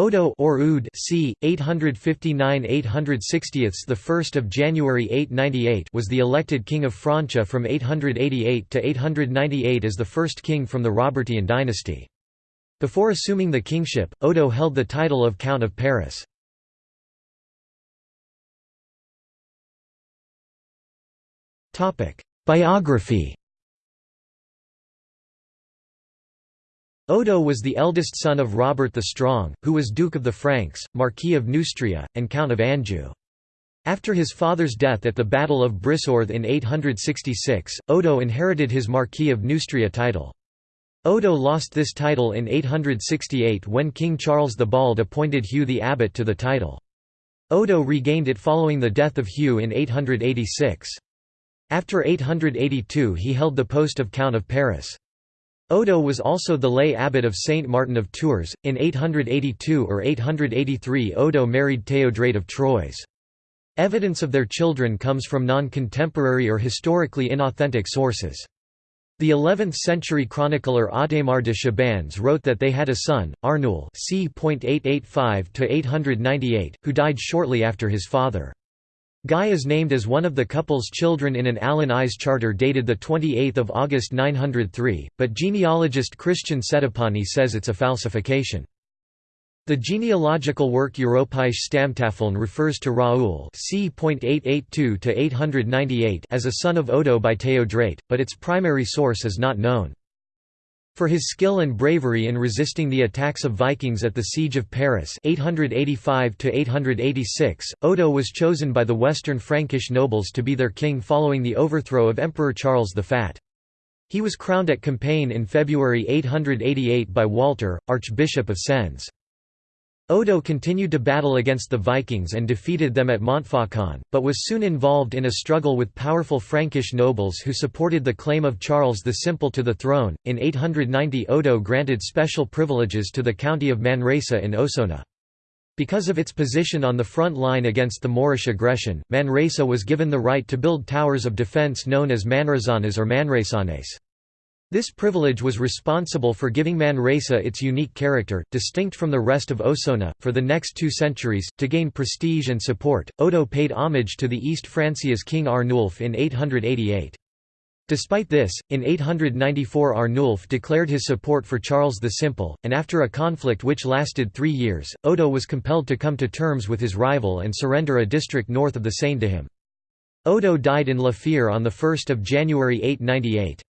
Odo or Oud c. 859–860 the 1st of January 898 was the elected king of Francia from 888 to 898 as the first king from the Robertian dynasty. Before assuming the kingship, Odo held the title of Count of Paris. Biography Odo was the eldest son of Robert the Strong, who was Duke of the Franks, Marquis of Neustria, and Count of Anjou. After his father's death at the Battle of Brissarthe in 866, Odo inherited his Marquis of Neustria title. Odo lost this title in 868 when King Charles the Bald appointed Hugh the abbot to the title. Odo regained it following the death of Hugh in 886. After 882 he held the post of Count of Paris. Odo was also the lay abbot of Saint Martin of Tours. In 882 or 883, Odo married Théodrate of Troyes. Evidence of their children comes from non-contemporary or historically inauthentic sources. The 11th-century chronicler Adhémar de Chabannes wrote that they had a son, Arnoul c. 885 who died shortly after his father. Guy is named as one of the couple's children in an Allen Eyes charter dated 28 August 903, but genealogist Christian Settipani says it's a falsification. The genealogical work Europäische Stammtafeln refers to Raoul c. as a son of Odo by Théodrate, but its primary source is not known. For his skill and bravery in resisting the attacks of Vikings at the Siege of Paris 885 Odo was chosen by the Western Frankish nobles to be their king following the overthrow of Emperor Charles the Fat. He was crowned at Compiègne in February 888 by Walter, Archbishop of Sens. Odo continued to battle against the Vikings and defeated them at Montfaucon, but was soon involved in a struggle with powerful Frankish nobles who supported the claim of Charles the Simple to the throne. In 890, Odo granted special privileges to the county of Manresa in Osona. Because of its position on the front line against the Moorish aggression, Manresa was given the right to build towers of defence known as manrazanas or manresanes. This privilege was responsible for giving Manresa its unique character, distinct from the rest of Osona. For the next two centuries, to gain prestige and support, Odo paid homage to the East Francia's King Arnulf in 888. Despite this, in 894 Arnulf declared his support for Charles the Simple, and after a conflict which lasted three years, Odo was compelled to come to terms with his rival and surrender a district north of the Seine to him. Odo died in La Fere on 1 January 898.